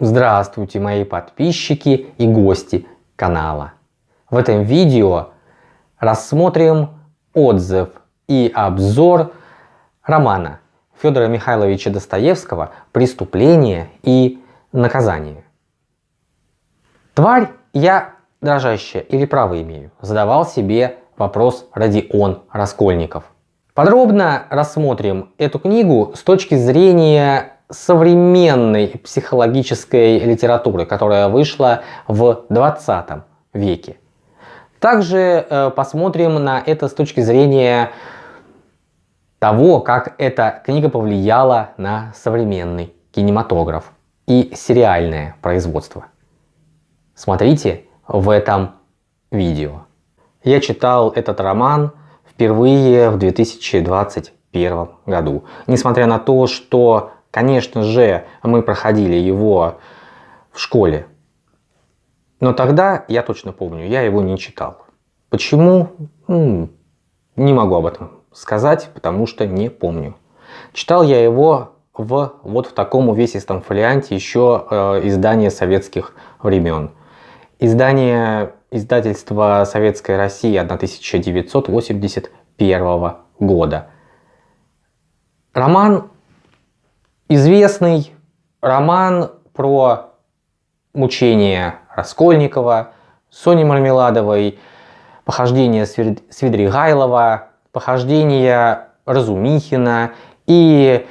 Здравствуйте мои подписчики и гости канала. В этом видео рассмотрим отзыв и обзор романа Федора Михайловича Достоевского «Преступление и наказание». Тварь я дрожащая или право имею? Задавал себе вопрос Родион Раскольников. Подробно рассмотрим эту книгу с точки зрения современной психологической литературы, которая вышла в 20 веке. Также э, посмотрим на это с точки зрения того, как эта книга повлияла на современный кинематограф и сериальное производство. Смотрите в этом видео. Я читал этот роман впервые в 2021 году. Несмотря на то, что Конечно же, мы проходили его в школе. Но тогда, я точно помню, я его не читал. Почему? Ну, не могу об этом сказать, потому что не помню. Читал я его в вот в таком увесистом фолианте еще э, издания советских времен. Издание издательства Советской России 1981 года. Роман Известный роман про мучения Раскольникова, Сони Мармеладовой, похождения Свидригайлова, похождения Разумихина и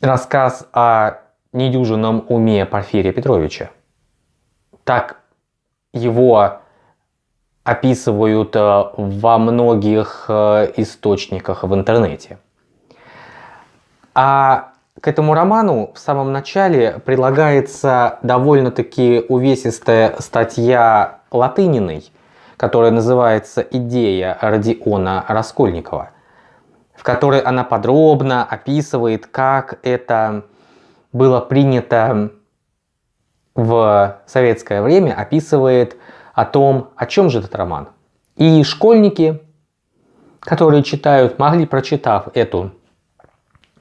рассказ о недюжинном уме Порфирия Петровича. Так его описывают э, во многих э, источниках в интернете. А к этому роману в самом начале прилагается довольно-таки увесистая статья Латыниной, которая называется «Идея Родиона Раскольникова», в которой она подробно описывает, как это было принято в советское время, описывает о том, о чем же этот роман. И школьники, которые читают, могли, прочитав эту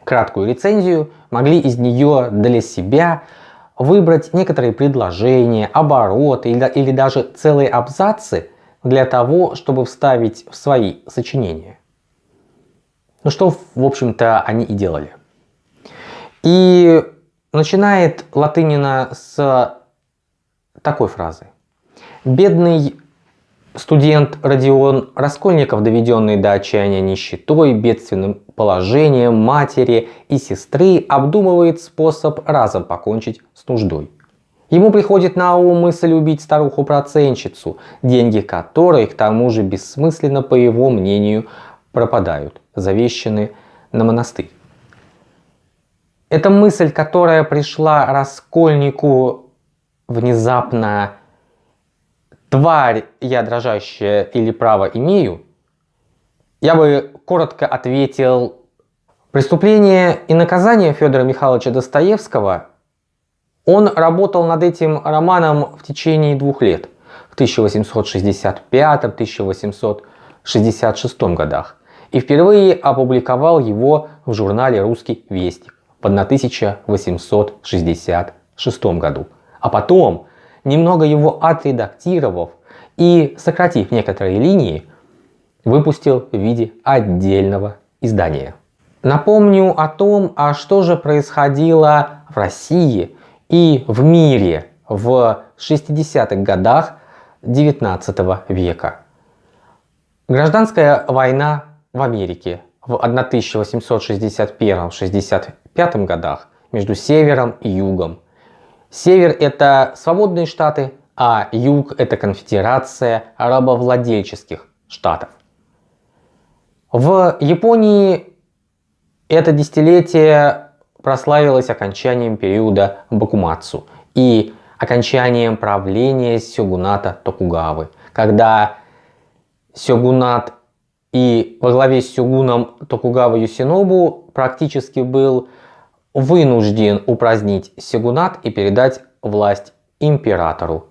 краткую рецензию, могли из нее для себя выбрать некоторые предложения, обороты или, или даже целые абзацы для того, чтобы вставить в свои сочинения. Ну что, в общем-то, они и делали. И начинает Латынина с такой фразы. «Бедный Студент Родион Раскольников, доведенный до отчаяния нищетой, бедственным положением матери и сестры, обдумывает способ разом покончить с нуждой. Ему приходит на ум мысль убить старуху-проценщицу, деньги которой, к тому же бессмысленно, по его мнению, пропадают, завещаны на монастырь. Эта мысль, которая пришла Раскольнику внезапно тварь я дрожащая или право имею, я бы коротко ответил, преступление и наказание Федора Михайловича Достоевского, он работал над этим романом в течение двух лет, в 1865-1866 годах, и впервые опубликовал его в журнале «Русский вестник» в 1866 году. А потом немного его отредактировав и сократив некоторые линии, выпустил в виде отдельного издания. Напомню о том, а что же происходило в России и в мире в 60-х годах 19 века. Гражданская война в Америке в 1861-65 годах между севером и югом Север это свободные штаты, а юг это конфедерация рабовладельческих штатов. В Японии это десятилетие прославилось окончанием периода Бакумацу и окончанием правления сёгуната Токугавы, когда сёгунат и во главе с сёгуном Токугава Юсинобу практически был вынужден упразднить сигунат и передать власть императору.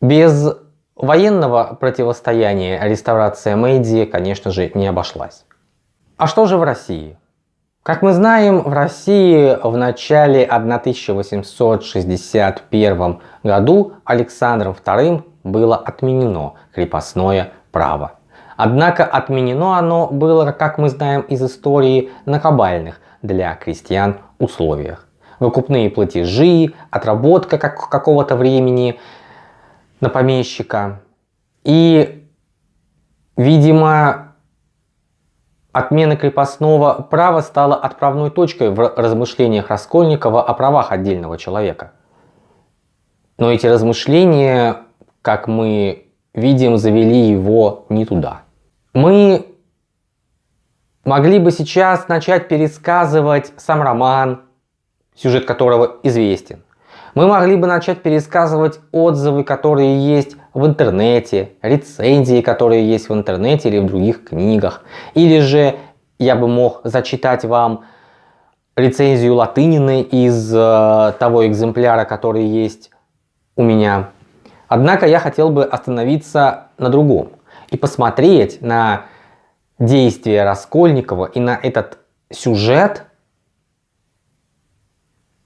Без военного противостояния реставрация Мэйдзи, конечно же, не обошлась. А что же в России? Как мы знаем, в России в начале 1861 году Александром II было отменено крепостное право. Однако отменено оно было, как мы знаем из истории, на кабальных для крестьян условиях. Выкупные платежи, отработка как какого-то времени на помещика. И, видимо, Отмена крепостного права стала отправной точкой в размышлениях Раскольникова о правах отдельного человека. Но эти размышления, как мы видим, завели его не туда. Мы могли бы сейчас начать пересказывать сам роман, сюжет которого известен. Мы могли бы начать пересказывать отзывы, которые есть в интернете, рецензии, которые есть в интернете или в других книгах. Или же я бы мог зачитать вам рецензию Латынины из э, того экземпляра, который есть у меня. Однако я хотел бы остановиться на другом и посмотреть на действия Раскольникова и на этот сюжет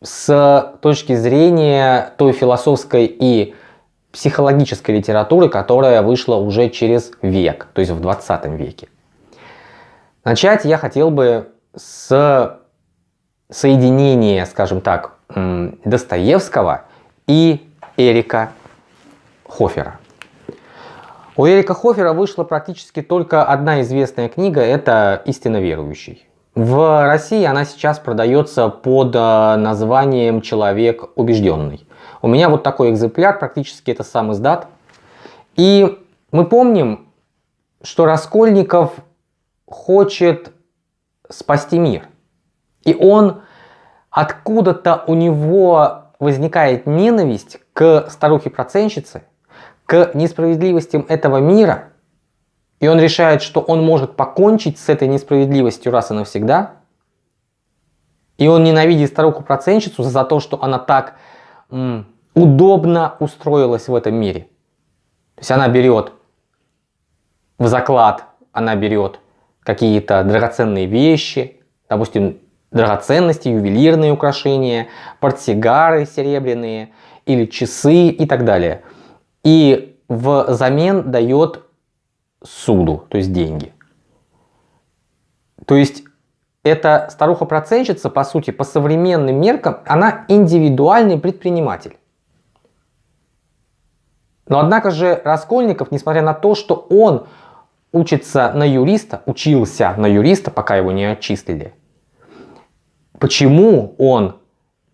с точки зрения той философской и психологической литературы, которая вышла уже через век, то есть в 20 веке. Начать я хотел бы с соединения, скажем так, Достоевского и Эрика Хофера. У Эрика Хофера вышла практически только одна известная книга, это «Истинно верующий». В России она сейчас продается под э, названием «Человек убежденный». У меня вот такой экземпляр, практически это сам издат. И мы помним, что Раскольников хочет спасти мир. И он, откуда-то у него возникает ненависть к старухе-проценщице, к несправедливостям этого мира – и он решает, что он может покончить с этой несправедливостью раз и навсегда. И он ненавидит старуху-проценщицу за то, что она так удобно устроилась в этом мире. То есть она берет в заклад, она берет какие-то драгоценные вещи, допустим, драгоценности, ювелирные украшения, портсигары серебряные или часы и так далее. И взамен дает суду, то есть деньги. То есть эта старуха-проценщица, по сути, по современным меркам, она индивидуальный предприниматель. Но однако же Раскольников, несмотря на то, что он учится на юриста, учился на юриста, пока его не отчислили, почему он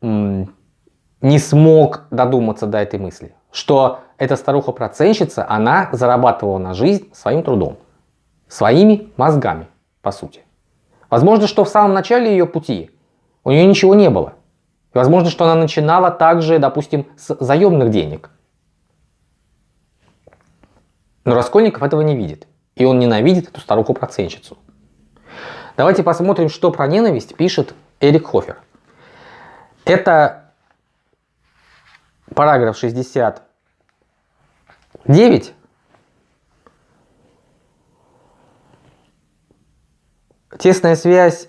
не смог додуматься до этой мысли? Что эта старуха-проценщица, она зарабатывала на жизнь своим трудом, своими мозгами, по сути. Возможно, что в самом начале ее пути у нее ничего не было. И возможно, что она начинала также, допустим, с заемных денег. Но Раскольников этого не видит. И он ненавидит эту старуху-проценщицу. Давайте посмотрим, что про ненависть пишет Эрик Хофер. Это параграф 60 9. Тесная связь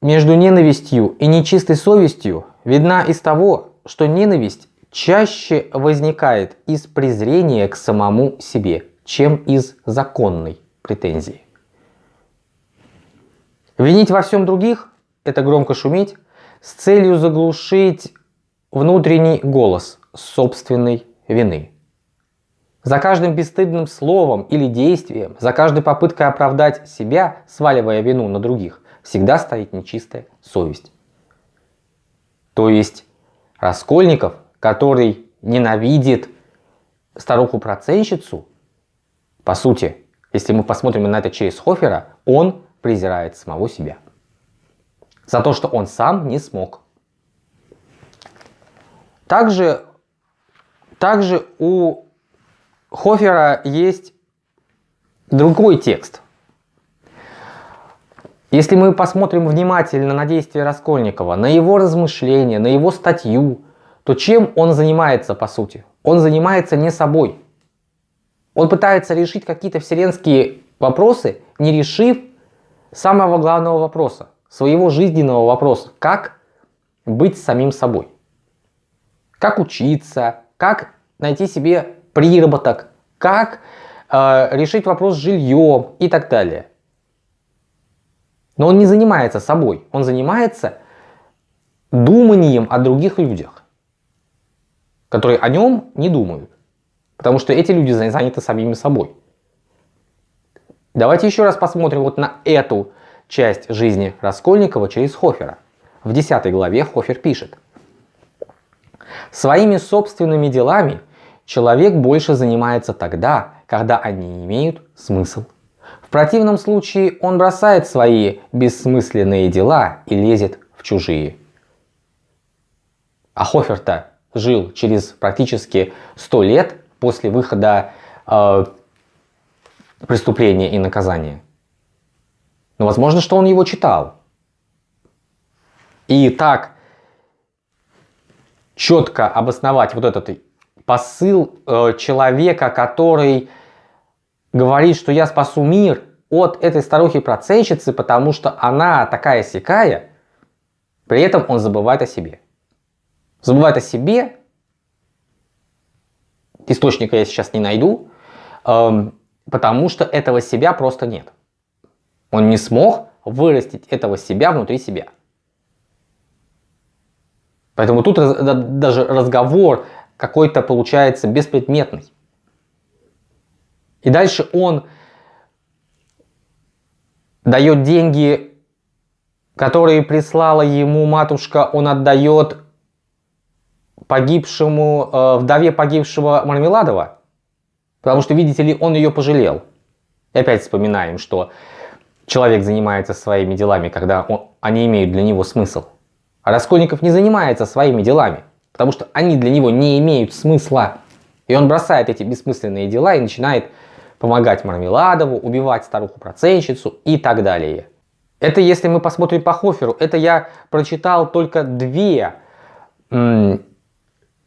между ненавистью и нечистой совестью видна из того, что ненависть чаще возникает из презрения к самому себе, чем из законной претензии. Винить во всем других – это громко шуметь с целью заглушить внутренний голос собственной вины. За каждым бесстыдным словом или действием, за каждой попыткой оправдать себя, сваливая вину на других, всегда стоит нечистая совесть. То есть Раскольников, который ненавидит старуху-проценщицу, по сути, если мы посмотрим на это через Хофера, он презирает самого себя. За то, что он сам не смог. Также, также у Хофера есть другой текст. Если мы посмотрим внимательно на действия Раскольникова, на его размышления, на его статью, то чем он занимается по сути? Он занимается не собой. Он пытается решить какие-то вселенские вопросы, не решив самого главного вопроса. своего жизненного вопроса, как быть самим собой. Как учиться, как найти себе приработок, как э, решить вопрос с жильем и так далее. Но он не занимается собой, он занимается думанием о других людях, которые о нем не думают. Потому что эти люди заняты самими собой. Давайте еще раз посмотрим вот на эту часть жизни Раскольникова через Хофера. В 10 главе Хофер пишет. Своими собственными делами человек больше занимается тогда, когда они имеют смысл. В противном случае он бросает свои бессмысленные дела и лезет в чужие. А Хофер-то жил через практически 100 лет после выхода э, преступления и наказания. Но возможно, что он его читал. И так четко обосновать вот этот посыл э, человека, который говорит, что я спасу мир от этой старухи-проценщицы, потому что она такая сякая, при этом он забывает о себе. Забывает о себе, источника я сейчас не найду, эм, потому что этого себя просто нет. Он не смог вырастить этого себя внутри себя. Поэтому тут даже разговор какой-то получается беспредметный. И дальше он дает деньги, которые прислала ему матушка, он отдает погибшему, э, вдове погибшего Мармеладова. Потому что, видите ли, он ее пожалел. И опять вспоминаем, что человек занимается своими делами, когда он, они имеют для него смысл. А Раскольников не занимается своими делами, потому что они для него не имеют смысла. И он бросает эти бессмысленные дела и начинает помогать Мармеладову, убивать старуху-проценщицу и так далее. Это если мы посмотрим по Хоферу, это я прочитал только две, две,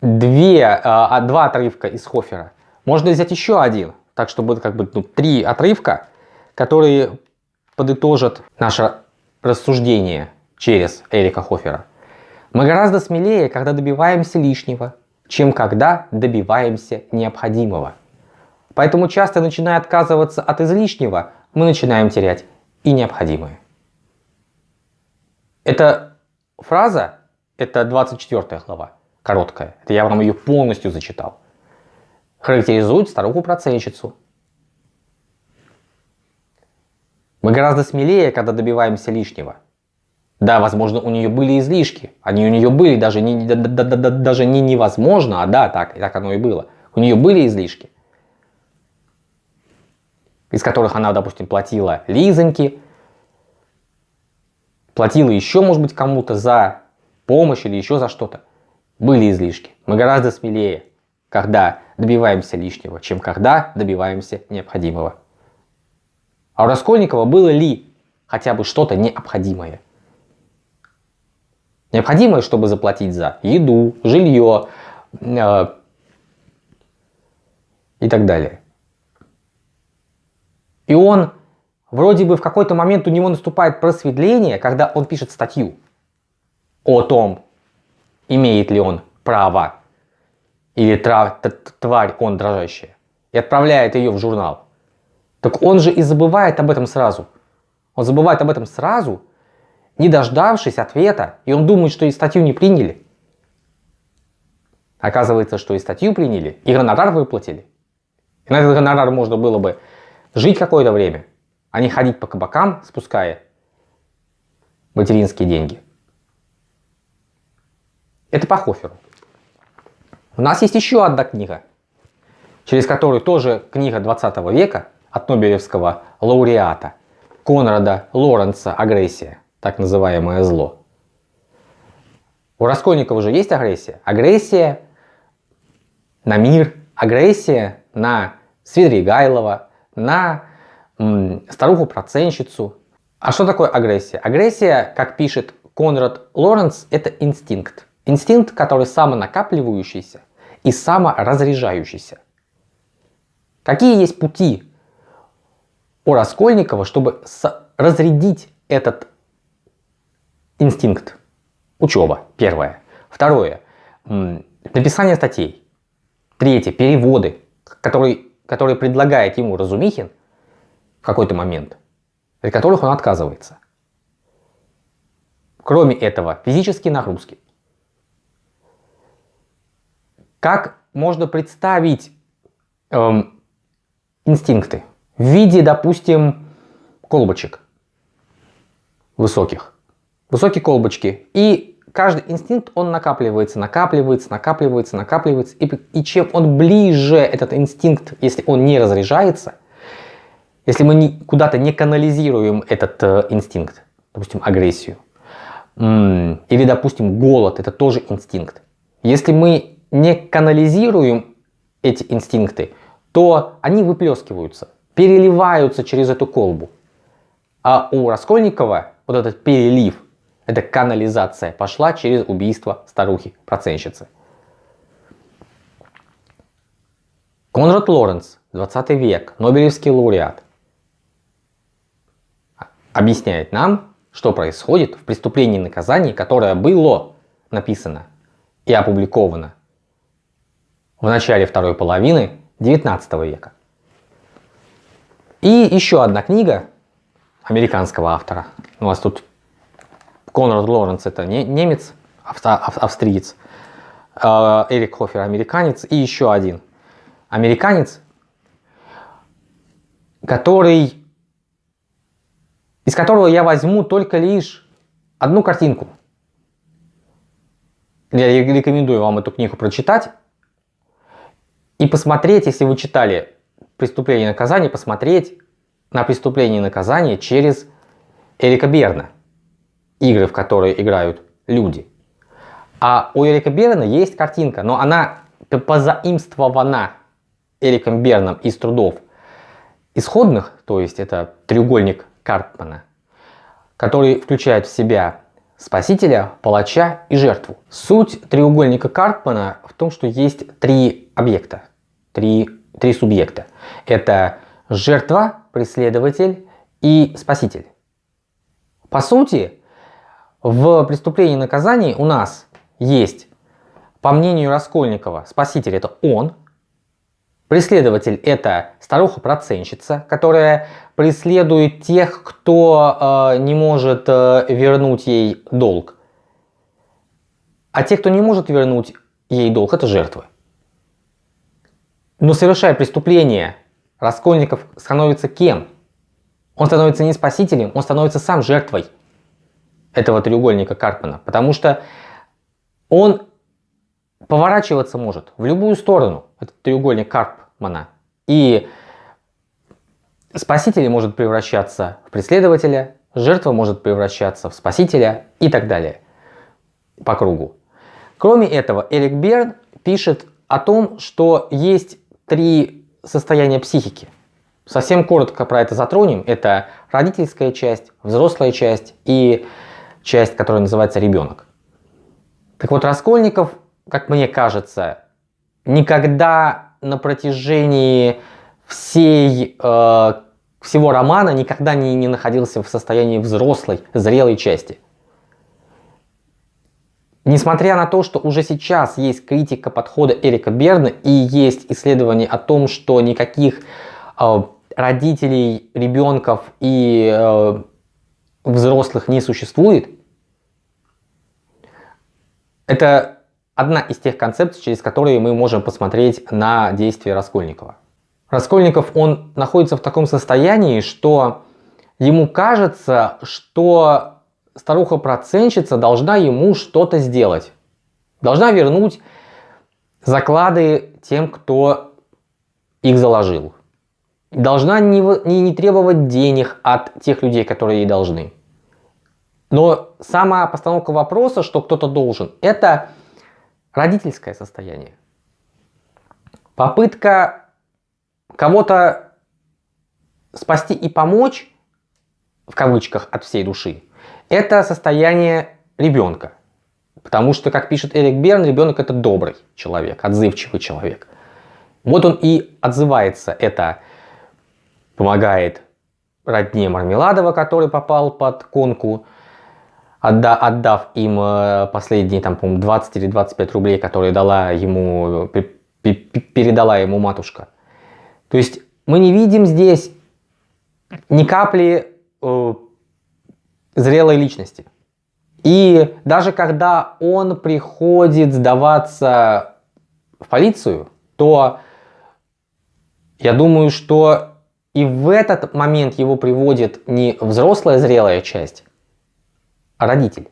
а, два отрывка из Хофера. Можно взять еще один, так что будет как бы ну, три отрывка, которые подытожат наше рассуждение через Эрика Хофера. Мы гораздо смелее, когда добиваемся лишнего, чем когда добиваемся необходимого. Поэтому часто, начиная отказываться от излишнего, мы начинаем терять и необходимое. Эта фраза, это 24 глава, короткая, это я вам ее полностью зачитал, характеризует старуху-проценщицу. Мы гораздо смелее, когда добиваемся лишнего. Да, возможно, у нее были излишки. Они у нее были даже не, да, да, да, даже не невозможно, а да, так, так оно и было. У нее были излишки, из которых она, допустим, платила лизоньки, платила еще, может быть, кому-то за помощь или еще за что-то. Были излишки. Мы гораздо смелее, когда добиваемся лишнего, чем когда добиваемся необходимого. А у Раскольникова было ли хотя бы что-то необходимое? Необходимое, чтобы заплатить за еду, жилье э, и так далее. И он, вроде бы в какой-то момент у него наступает просветление, когда он пишет статью о том, имеет ли он право или тварь он дрожащая, и отправляет ее в журнал. Так он же и забывает об этом сразу. Он забывает об этом сразу, не дождавшись ответа, и он думает, что и статью не приняли. Оказывается, что и статью приняли, и гонорар выплатили. И на этот гонорар можно было бы жить какое-то время, а не ходить по кабакам, спуская материнские деньги. Это по Хоферу. У нас есть еще одна книга, через которую тоже книга 20 века от Нобелевского лауреата Конрада Лоренца «Агрессия» так называемое зло. У Раскольникова уже есть агрессия. Агрессия на мир, агрессия на Свидригайлова, на старуху-проценщицу. А что такое агрессия? Агрессия, как пишет Конрад Лоренц, это инстинкт. Инстинкт, который самонакапливающийся и саморазряжающийся. Какие есть пути у Раскольникова, чтобы разрядить этот инстинкт. Учеба. Первое. Второе. Написание статей. Третье. Переводы, которые, которые предлагает ему Разумихин в какой-то момент, от которых он отказывается. Кроме этого, физические нагрузки. Как можно представить эм, инстинкты в виде, допустим, колбочек высоких. Высокие колбочки. И каждый инстинкт, он накапливается, накапливается, накапливается, накапливается. И, и чем он ближе, этот инстинкт, если он не разряжается, если мы куда-то не канализируем этот э, инстинкт, допустим, агрессию, или, допустим, голод, это тоже инстинкт. Если мы не канализируем эти инстинкты, то они выплескиваются, переливаются через эту колбу. А у Раскольникова вот этот перелив, эта канализация пошла через убийство старухи-проценщицы. Конрад Лоренц, 20 век, Нобелевский лауреат, объясняет нам, что происходит в преступлении и наказании, которое было написано и опубликовано в начале второй половины 19 века. И еще одна книга американского автора. У вас тут Конрад Лоренц это не, немец, авто, австриец, а, Эрик Хофер американец и еще один американец, который из которого я возьму только лишь одну картинку. Я рекомендую вам эту книгу прочитать и посмотреть, если вы читали «Преступление и наказание», посмотреть на «Преступление и наказание» через Эрика Берна. Игры, в которые играют люди. А у Эрика Берна есть картинка, но она позаимствована Эриком Берном из трудов исходных, то есть это треугольник Карпмана, который включает в себя спасителя, палача и жертву. Суть треугольника Карпмана в том, что есть три объекта, три, три субъекта. Это жертва, преследователь и спаситель. По сути, в преступлении и наказании у нас есть, по мнению Раскольникова, спаситель это он, преследователь это старуха-проценщица, которая преследует тех, кто э, не может э, вернуть ей долг. А те, кто не может вернуть ей долг, это жертвы. Но совершая преступление, Раскольников становится кем? Он становится не спасителем, он становится сам жертвой этого треугольника Карпмана. Потому что он поворачиваться может в любую сторону, этот треугольник Карпмана. И Спаситель может превращаться в преследователя, жертва может превращаться в спасителя и так далее по кругу. Кроме этого, Эрик Берн пишет о том, что есть три состояния психики. Совсем коротко про это затронем. Это родительская часть, взрослая часть и часть, которая называется ребенок. Так вот, Раскольников, как мне кажется, никогда на протяжении всей э, всего романа никогда не, не находился в состоянии взрослой, зрелой части. Несмотря на то, что уже сейчас есть критика подхода Эрика Берна и есть исследования о том, что никаких э, родителей, ребенков и э, взрослых не существует, это одна из тех концепций, через которые мы можем посмотреть на действия Раскольникова. Раскольников, он находится в таком состоянии, что ему кажется, что старуха-проценщица должна ему что-то сделать. Должна вернуть заклады тем, кто их заложил. Должна не, не, не требовать денег от тех людей, которые ей должны. Но сама постановка вопроса, что кто-то должен, это родительское состояние. Попытка кого-то спасти и помочь, в кавычках, от всей души, это состояние ребенка. Потому что, как пишет Эрик Берн, ребенок это добрый человек, отзывчивый человек. Вот он и отзывается, это помогает родне Мармеладова, который попал под конку, отда, отдав им э, последние, там, по 20 или 25 рублей, которые дала ему, передала ему матушка. То есть мы не видим здесь ни капли э, зрелой личности. И даже когда он приходит сдаваться в полицию, то я думаю, что и в этот момент его приводит не взрослая зрелая часть, родитель,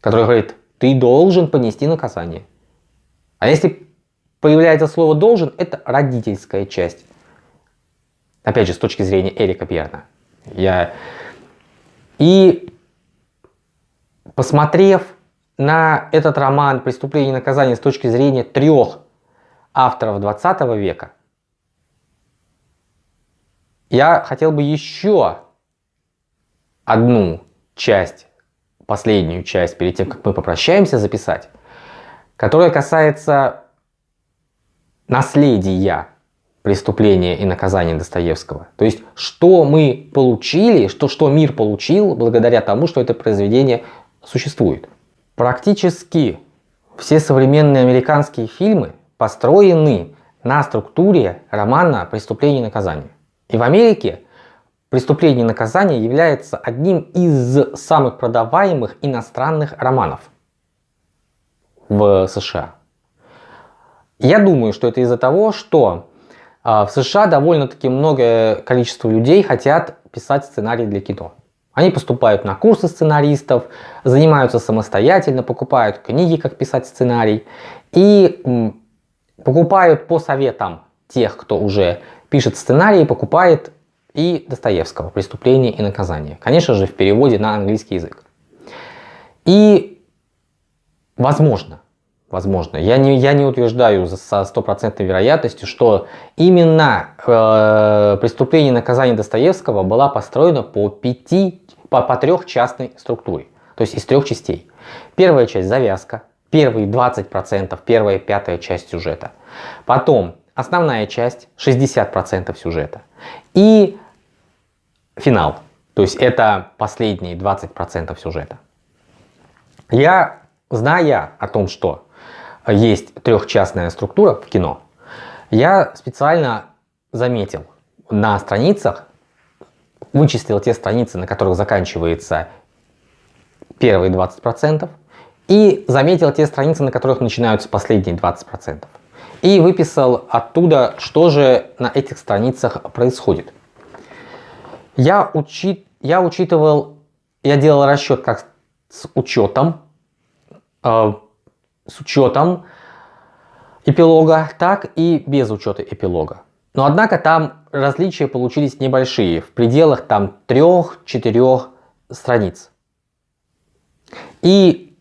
который говорит, ты должен понести наказание. А если появляется слово «должен», это родительская часть. Опять же, с точки зрения Эрика Перна. Я... И посмотрев на этот роман «Преступление и наказание» с точки зрения трех авторов 20 века, я хотел бы еще одну часть, последнюю часть, перед тем, как мы попрощаемся, записать, которая касается наследия преступления и наказания Достоевского. То есть, что мы получили, что, что мир получил благодаря тому, что это произведение существует. Практически все современные американские фильмы построены на структуре романа «Преступление и наказание». И в Америке «Преступление и наказание» является одним из самых продаваемых иностранных романов в США. Я думаю, что это из-за того, что а, в США довольно-таки многое количество людей хотят писать сценарий для кино. Они поступают на курсы сценаристов, занимаются самостоятельно, покупают книги, как писать сценарий и покупают по советам тех, кто уже пишет сценарий, покупает и Достоевского «Преступление и наказание». Конечно же, в переводе на английский язык. И возможно, возможно, я не, я не утверждаю со стопроцентной вероятностью, что именно э, «Преступление и наказание Достоевского» была построена по, пяти, по, по трехчастной структуре, то есть из трех частей. Первая часть – завязка, первые 20%, первая пятая часть сюжета. Потом основная часть, 60% сюжета. И финал, то есть это последние 20% сюжета. Я, зная о том, что есть трехчастная структура в кино, я специально заметил на страницах, вычислил те страницы, на которых заканчивается первые 20%, и заметил те страницы, на которых начинаются последние 20% и выписал оттуда, что же на этих страницах происходит. Я, учи... я учитывал, я делал расчет как с учетом, э, с учетом эпилога, так и без учета эпилога. Но однако там различия получились небольшие, в пределах там 3-4 страниц. И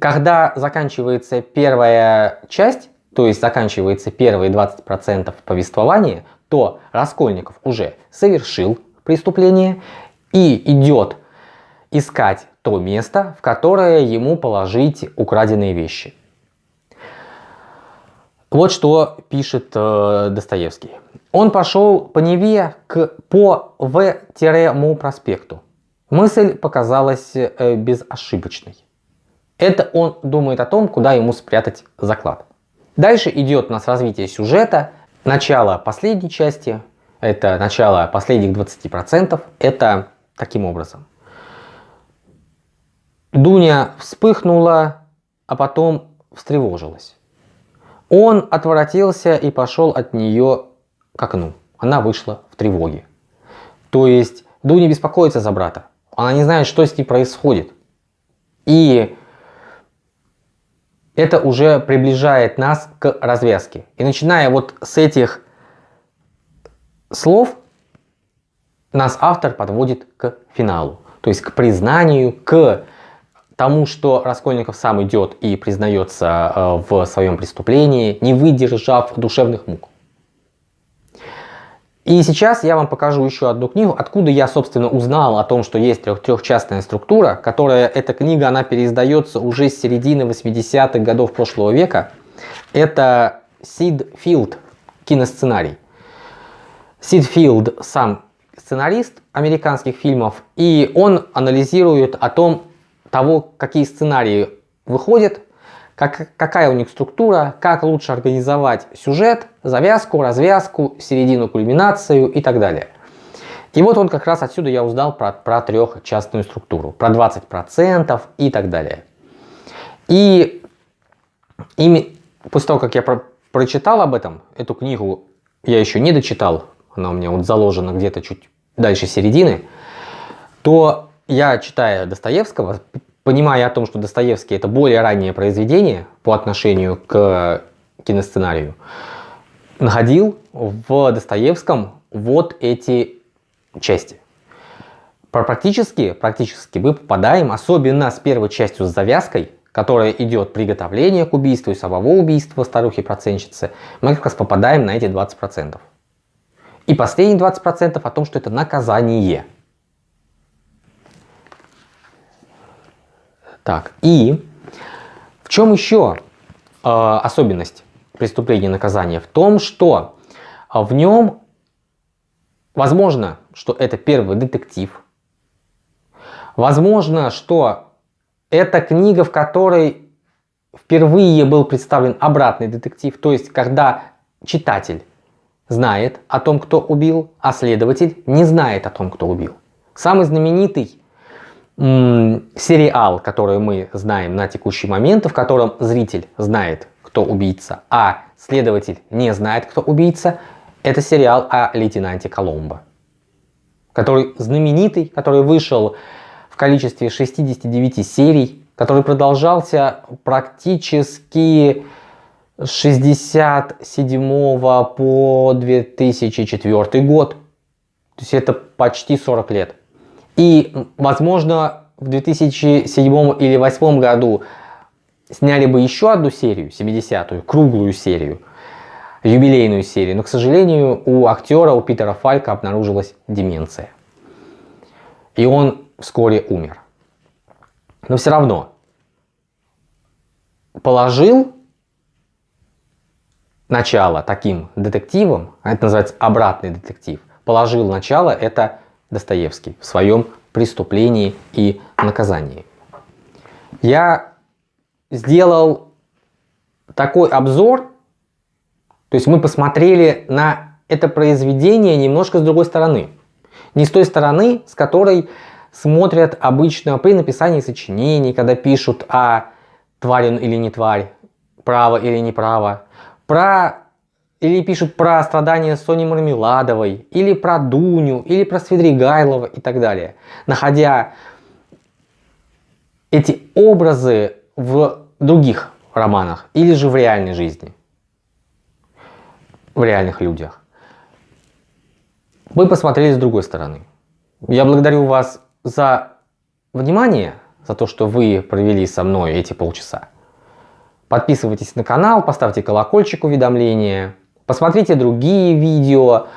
когда заканчивается первая часть, то есть заканчивается первые 20% повествования, то Раскольников уже совершил преступление и идет искать то место, в которое ему положить украденные вещи. Вот что пишет э, Достоевский. Он пошел по Неве к, по В-му проспекту. Мысль показалась э, безошибочной. Это он думает о том, куда ему спрятать заклад. Дальше идет у нас развитие сюжета. Начало последней части, это начало последних 20%, это таким образом. Дуня вспыхнула, а потом встревожилась. Он отворотился и пошел от нее к окну. Она вышла в тревоге. То есть Дуня беспокоится за брата. Она не знает, что с ней происходит. И это уже приближает нас к развязке. И начиная вот с этих слов, нас автор подводит к финалу. То есть к признанию, к тому, что Раскольников сам идет и признается э, в своем преступлении, не выдержав душевных мук. И сейчас я вам покажу еще одну книгу, откуда я, собственно, узнал о том, что есть трех трехчастная структура, которая, эта книга, она переиздается уже с середины 80-х годов прошлого века. Это Сид Филд, киносценарий. Сид Филд сам сценарист американских фильмов, и он анализирует о том, того, какие сценарии выходят, как, какая у них структура, как лучше организовать сюжет, завязку, развязку, середину, кульминацию и так далее. И вот он как раз отсюда я узнал про, про трехчастную структуру, про 20% и так далее. И ими, после того, как я про, прочитал об этом, эту книгу я еще не дочитал, она у меня вот заложена где-то чуть дальше середины, то я, читая Достоевского, понимая о том, что Достоевский это более раннее произведение по отношению к киносценарию, находил в Достоевском вот эти части. Практически, практически мы попадаем, особенно с первой частью с завязкой, которая идет приготовление к убийству и самого убийства старухи-процентщицы, мы как раз попадаем на эти 20%. И последние 20% о том, что это наказание. Так, и в чем еще э, особенность преступления и наказания? В том, что в нем возможно, что это первый детектив. Возможно, что это книга, в которой впервые был представлен обратный детектив, то есть когда читатель знает о том, кто убил, а следователь не знает о том, кто убил. Самый знаменитый сериал, который мы знаем на текущий момент, в котором зритель знает, кто убийца, а следователь не знает, кто убийца, это сериал о лейтенанте Коломбо, который знаменитый, который вышел в количестве 69 серий, который продолжался практически с 67 по 2004 год. То есть это почти 40 лет. И, возможно, в 2007 или 2008 году сняли бы еще одну серию, 70-ю, круглую серию, юбилейную серию. Но, к сожалению, у актера, у Питера Фалька обнаружилась деменция. И он вскоре умер. Но все равно положил начало таким детективом, а это называется обратный детектив, положил начало это Достоевский в своем преступлении и наказании. Я сделал такой обзор, то есть мы посмотрели на это произведение немножко с другой стороны. Не с той стороны, с которой смотрят обычно при написании сочинений, когда пишут о тварь или не тварь, право или неправо, про или пишут про страдания Сони Мармеладовой, или про Дуню, или про Свидригайлова и так далее. Находя эти образы в других романах или же в реальной жизни, в реальных людях. Мы посмотрели с другой стороны. Я благодарю вас за внимание, за то, что вы провели со мной эти полчаса. Подписывайтесь на канал, поставьте колокольчик уведомления, посмотрите другие видео.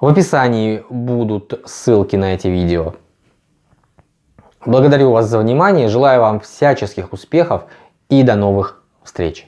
В описании будут ссылки на эти видео. Благодарю вас за внимание, желаю вам всяческих успехов и до новых встреч.